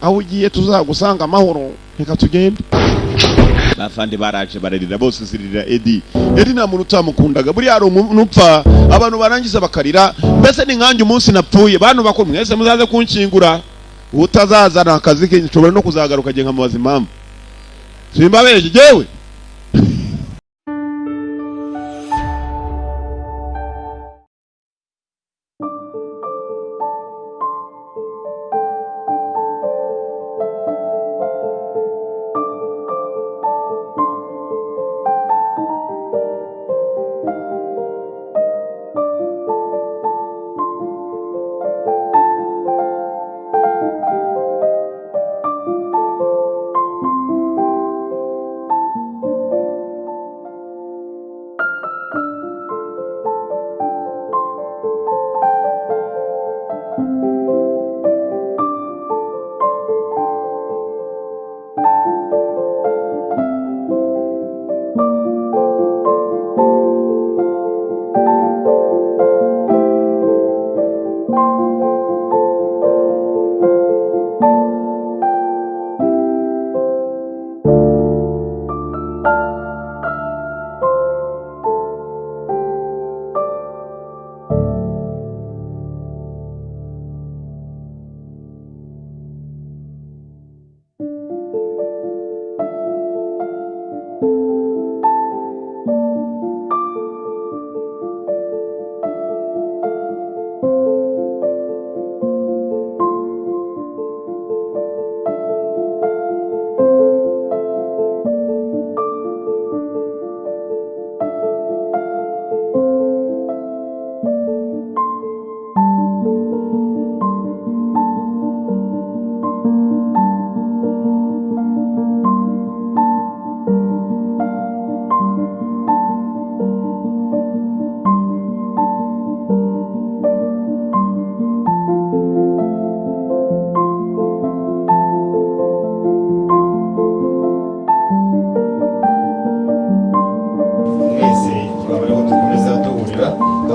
aho ugiye tuzagusanga amahoro. Reka tugende. Bafande baraje bararira bose ziririra edi. Edi nta muntu utamukundaga. Buriya hari umuntu upfa abantu barangiza bakarira. Mbese ni nkanjye umunsi napfuye. Bantu bakuru mwese muzaze kunshingura utazazana akazi ke nshobora no kuzagaruka nkamubaza impamvu simbabeshye jewe!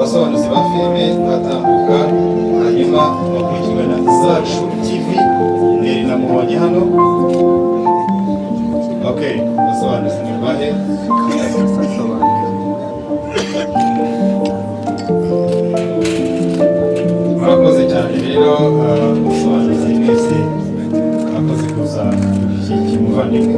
Abasobanuzi ba filime mwatambuka hanyuma bakurikirwa na zacu tv neri namubonye hano. Ok abasobanuzi ni bahe? Murakoze cyane rero abasobanuzi mwese mwakoze kuza gushyigikira umuvandimwe